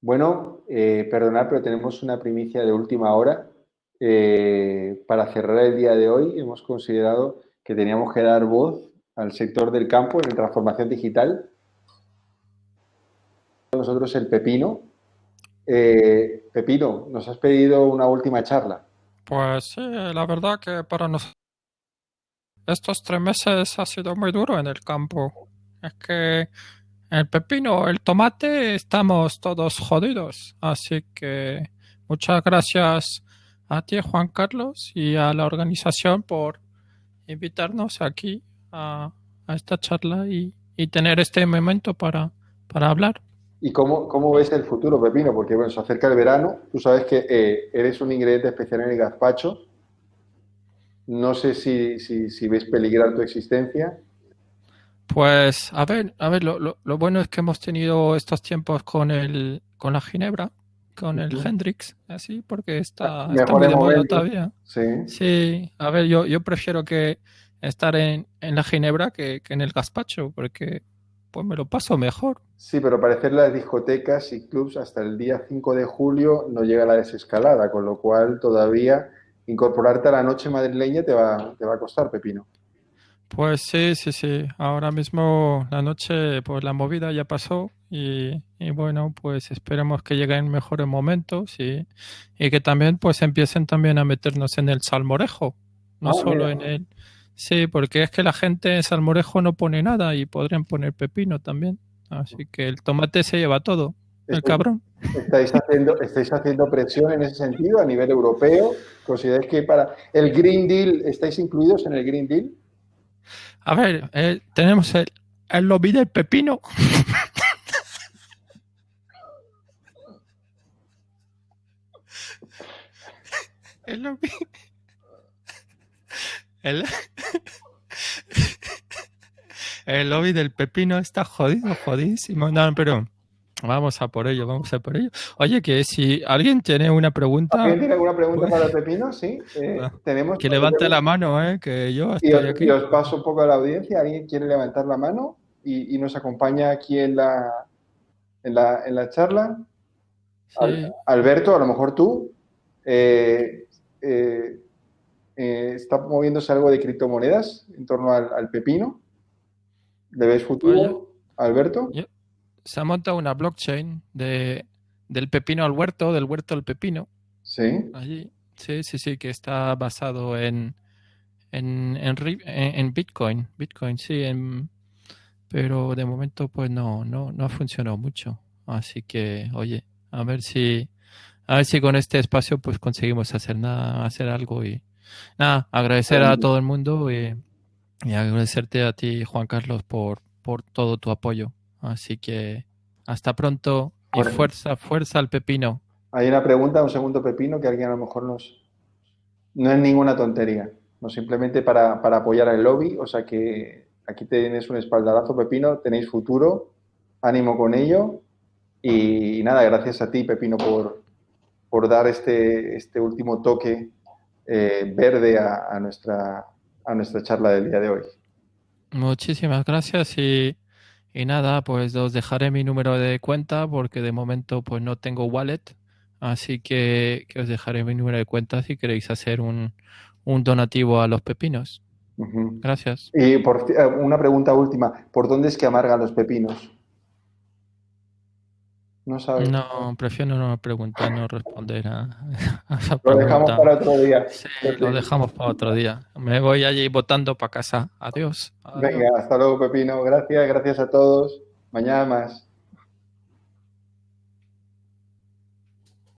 Bueno, eh, perdonad, pero tenemos una primicia de última hora. Eh, para cerrar el día de hoy hemos considerado que teníamos que dar voz al sector del campo en transformación digital. Nosotros el Pepino. Eh, Pepino, nos has pedido una última charla. Pues sí, la verdad que para nosotros estos tres meses ha sido muy duro en el campo. Es que el pepino, el tomate, estamos todos jodidos. Así que muchas gracias a ti, Juan Carlos, y a la organización por invitarnos aquí a, esta charla y, tener este momento para, para hablar. ¿Y cómo, cómo, ves el futuro, Pepino? Porque bueno, se acerca el verano, tú sabes que eh, eres un ingrediente especial en el gazpacho. No sé si, si, si ves peligrar tu existencia. Pues, a ver, a ver, lo, lo, bueno es que hemos tenido estos tiempos con el, con la Ginebra, con el Hendrix, así, porque está, ah, está muy de moda todavía. Sí. Sí, a ver, yo, yo prefiero que estar en, en la Ginebra que, que, en el gazpacho, porque pues me lo paso mejor. Sí, pero parecer las discotecas y clubs hasta el día 5 de julio no llega la desescalada, con lo cual todavía incorporarte a la noche madrileña te va, te va a costar, Pepino. Pues sí, sí, sí. Ahora mismo la noche, pues la movida ya pasó y, bueno, pues esperemos que lleguen mejores momentos y, y, que también pues empiecen también a meternos en el salmorejo, no solo en el... Sí, porque es que la gente en salmorejo no pone nada y podrían poner pepino también. Así que el tomate se lleva todo, el cabrón. ¿Estáis haciendo, ¿Estáis haciendo presión en ese sentido a nivel europeo? ¿Consideráis que para el Green Deal estáis incluidos en el Green Deal? A ver, eh, tenemos el, el lobby del pepino. el lobby. El, el lobby del pepino está jodido, jodísimo. No, pero Vamos a por ello, vamos a por ello. Oye, que si alguien tiene una pregunta. ¿Alguien tiene alguna pregunta para el pepino? Sí. Eh, ah, tenemos que levante la mano, ¿eh? Que yo estoy y os, aquí. Y os paso un poco a la audiencia. ¿Alguien quiere levantar la mano y, nos acompaña aquí en la, en la, en la charla? Alberto, a lo mejor tú. Eh, eh, ¿Está moviéndose algo de criptomonedas en torno al, pepino? ¿Le ves futuro, Alberto? Se ha montado una blockchain de, del pepino al huerto, del huerto al pepino. Sí. Allí. Sí, sí, sí, que está basado en, en, en, Bitcoin. Bitcoin, sí. pero de momento, pues no, no, no ha funcionado mucho. Así que, oye, a ver si, a ver si con este espacio, pues conseguimos hacer nada, hacer algo y nada, agradecer a todo el mundo y, y agradecerte a ti, Juan Carlos, por, por todo tu apoyo. Así que hasta pronto y fuerza, fuerza al pepino. Hay una pregunta, un segundo pepino, que alguien a lo mejor nos... No es ninguna tontería, no simplemente para, apoyar al lobby, o sea que aquí tienes un espaldarazo pepino, tenéis futuro, ánimo con ello y, nada, gracias a ti pepino por, por dar este, este último toque eh, verde a, nuestra, a nuestra charla del día de hoy. Muchísimas gracias y y nada, pues os dejaré mi número de cuenta porque de momento pues no tengo wallet. Así que, os dejaré mi número de cuenta si queréis hacer un, donativo a los pepinos. Gracias. Y por, eh, una pregunta última. ¿Por dónde es que amargan los pepinos? No sabes. No, prefiero no preguntar, no responder a, esa Lo dejamos para otro día. Sí, lo dejamos para otro día. Me voy allí votando para casa. Adiós. Venga, hasta luego, Pepino. Gracias, gracias a todos. Mañana más.